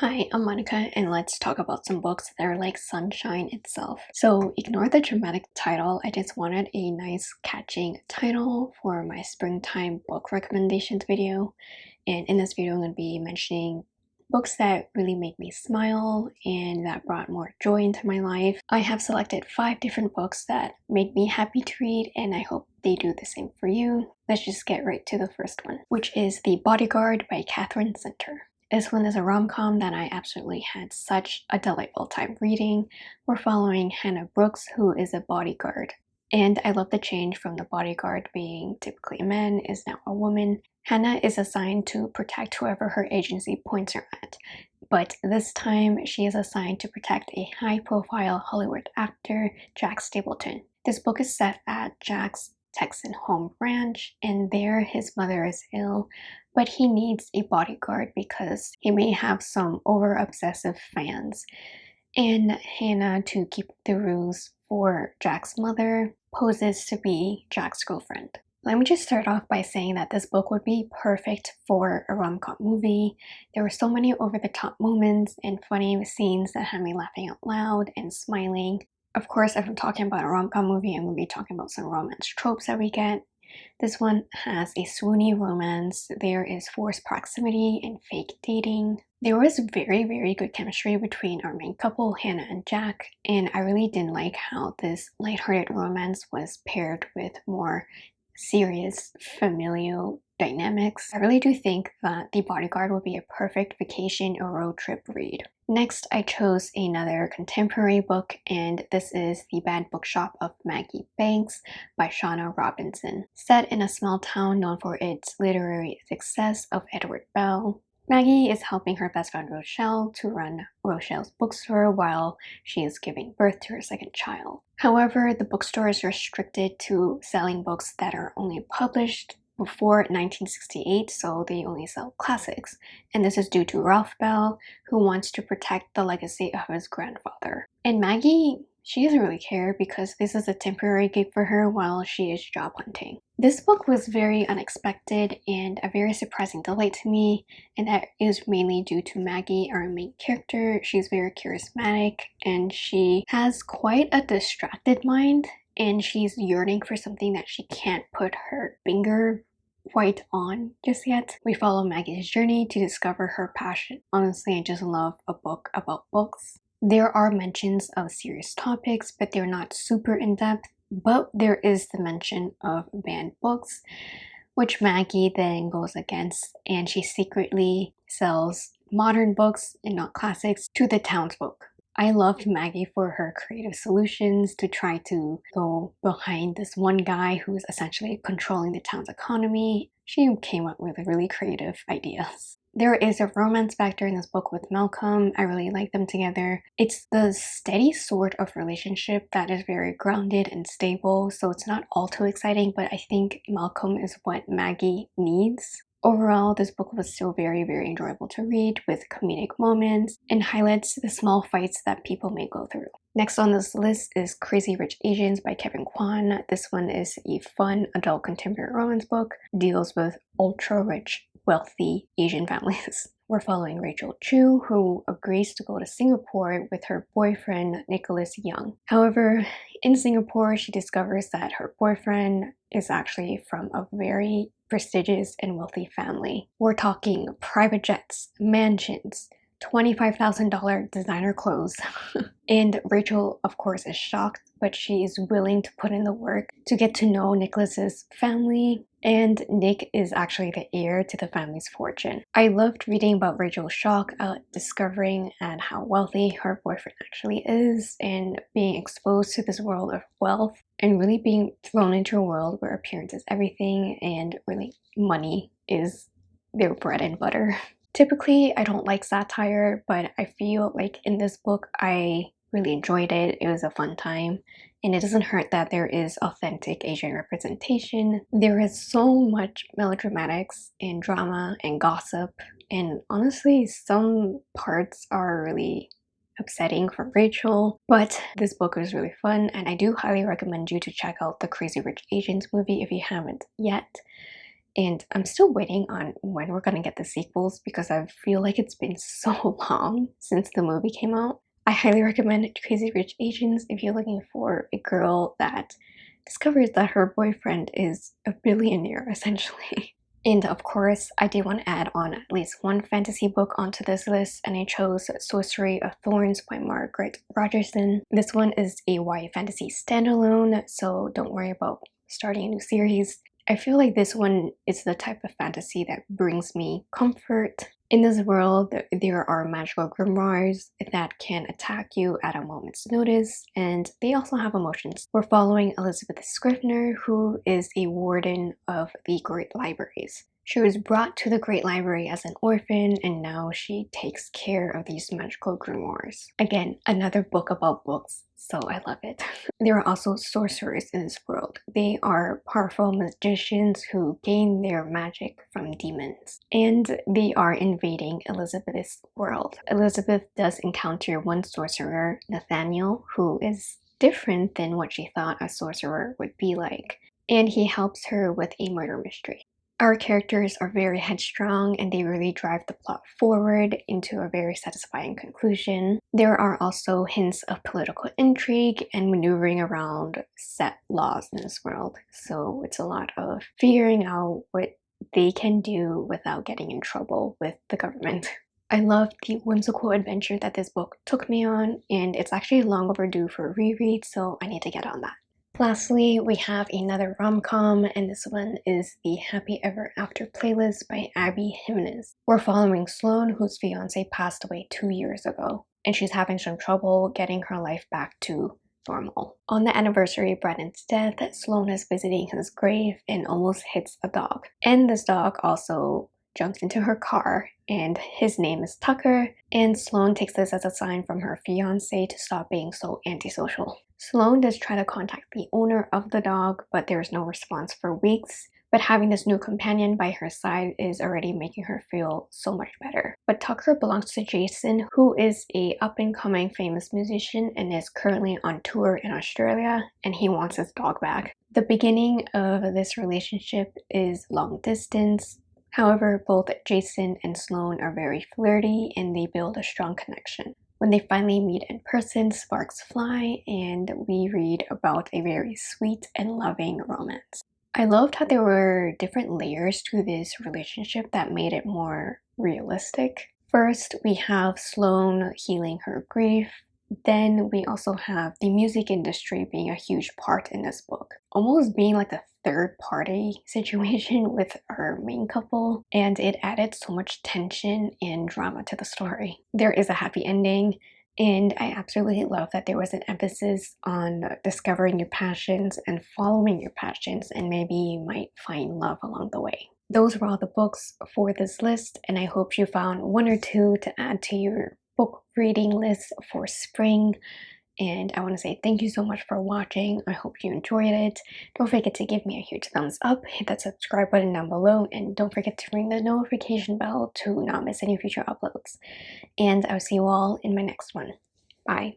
Hi, I'm Monica and let's talk about some books that are like sunshine itself. So ignore the dramatic title, I just wanted a nice catching title for my springtime book recommendations video. And in this video I'm going to be mentioning books that really made me smile and that brought more joy into my life. I have selected five different books that made me happy to read and I hope they do the same for you. Let's just get right to the first one, which is The Bodyguard by Katherine Center. This one is a rom-com that I absolutely had such a delightful time reading. We're following Hannah Brooks, who is a bodyguard. And I love the change from the bodyguard being typically a man is now a woman. Hannah is assigned to protect whoever her agency points her at. But this time, she is assigned to protect a high-profile Hollywood actor, Jack Stapleton. This book is set at Jack's Texan home ranch, and there his mother is ill, but he needs a bodyguard because he may have some over-obsessive fans. And Hannah, to keep the rules for Jack's mother, poses to be Jack's girlfriend. Let me just start off by saying that this book would be perfect for a rom-com movie. There were so many over-the-top moments and funny scenes that had me laughing out loud and smiling. Of course, if I'm talking about a rom-com movie, I'm going to be talking about some romance tropes that we get this one has a swoony romance, there is forced proximity and fake dating. There was very, very good chemistry between our main couple, Hannah and Jack, and I really didn't like how this lighthearted romance was paired with more serious familial dynamics. I really do think that The Bodyguard will be a perfect vacation or road trip read. Next, I chose another contemporary book, and this is The Banned Bookshop of Maggie Banks by Shauna Robinson. Set in a small town known for its literary success of Edward Bell, Maggie is helping her best friend Rochelle to run Rochelle's bookstore while she is giving birth to her second child. However, the bookstore is restricted to selling books that are only published before 1968, so they only sell classics. And this is due to Ralph Bell, who wants to protect the legacy of his grandfather. And Maggie, she doesn't really care because this is a temporary gig for her while she is job hunting. This book was very unexpected and a very surprising delight to me, and that is mainly due to Maggie, our main character. She's very charismatic and she has quite a distracted mind and she's yearning for something that she can't put her finger quite on just yet. We follow Maggie's journey to discover her passion. Honestly, I just love a book about books. There are mentions of serious topics, but they're not super in-depth. But there is the mention of banned books, which Maggie then goes against, and she secretly sells modern books and not classics to the townsfolk. I loved Maggie for her creative solutions to try to go behind this one guy who is essentially controlling the town's economy. She came up with really creative ideas. There is a romance factor in this book with Malcolm. I really like them together. It's the steady sort of relationship that is very grounded and stable, so it's not all too exciting, but I think Malcolm is what Maggie needs. Overall, this book was still very, very enjoyable to read with comedic moments and highlights the small fights that people may go through. Next on this list is Crazy Rich Asians by Kevin Kwan. This one is a fun adult contemporary romance book, deals with ultra rich, wealthy Asian families. We're following Rachel Chu, who agrees to go to Singapore with her boyfriend, Nicholas Young. However, in Singapore, she discovers that her boyfriend is actually from a very prestigious and wealthy family. We're talking private jets, mansions, $25,000 designer clothes. and Rachel, of course, is shocked, but she is willing to put in the work to get to know Nicholas's family. And Nick is actually the heir to the family's fortune. I loved reading about Rachel's shock at discovering and how wealthy her boyfriend actually is and being exposed to this world of wealth and really being thrown into a world where appearance is everything and really money is their bread and butter. Typically, I don't like satire, but I feel like in this book, I really enjoyed it. It was a fun time. And it doesn't hurt that there is authentic Asian representation. There is so much melodramatics and drama and gossip. And honestly, some parts are really upsetting for Rachel, but this book was really fun and I do highly recommend you to check out the Crazy Rich Asians movie if you haven't yet. And I'm still waiting on when we're gonna get the sequels because I feel like it's been so long since the movie came out. I highly recommend Crazy Rich Asians if you're looking for a girl that discovers that her boyfriend is a billionaire essentially. And of course, I did want to add on at least one fantasy book onto this list, and I chose Sorcery of Thorns by Margaret Rogerson. This one is a YA fantasy standalone, so don't worry about starting a new series. I feel like this one is the type of fantasy that brings me comfort. In this world, there are magical grimoires that can attack you at a moment's notice, and they also have emotions. We're following Elizabeth Scrivener, who is a warden of the Great Libraries. She was brought to the Great Library as an orphan and now she takes care of these magical grimoires. Again, another book about books, so I love it. there are also sorcerers in this world. They are powerful magicians who gain their magic from demons. And they are invading Elizabeth's world. Elizabeth does encounter one sorcerer, Nathaniel, who is different than what she thought a sorcerer would be like and he helps her with a murder mystery. Our characters are very headstrong and they really drive the plot forward into a very satisfying conclusion. There are also hints of political intrigue and maneuvering around set laws in this world. So it's a lot of figuring out what they can do without getting in trouble with the government. I love the whimsical adventure that this book took me on and it's actually long overdue for a reread so I need to get on that. Lastly, we have another rom-com, and this one is the Happy Ever After playlist by Abby Jimenez. We're following Sloane, whose fiance passed away two years ago, and she's having some trouble getting her life back to normal. On the anniversary of Brennan's death, Sloane is visiting his grave and almost hits a dog. And this dog also jumps into her car and his name is Tucker and Sloane takes this as a sign from her fiance to stop being so antisocial. Sloane does try to contact the owner of the dog but there is no response for weeks but having this new companion by her side is already making her feel so much better. But Tucker belongs to Jason, who is a up-and-coming famous musician and is currently on tour in Australia, and he wants his dog back. The beginning of this relationship is long distance, However, both Jason and Sloane are very flirty and they build a strong connection. When they finally meet in person, sparks fly and we read about a very sweet and loving romance. I loved how there were different layers to this relationship that made it more realistic. First, we have Sloane healing her grief. Then we also have the music industry being a huge part in this book, almost being like the third party situation with our main couple and it added so much tension and drama to the story. There is a happy ending and I absolutely love that there was an emphasis on discovering your passions and following your passions and maybe you might find love along the way. Those were all the books for this list and I hope you found one or two to add to your book reading list for spring and I want to say thank you so much for watching. I hope you enjoyed it. Don't forget to give me a huge thumbs up, hit that subscribe button down below, and don't forget to ring the notification bell to not miss any future uploads. And I'll see you all in my next one. Bye.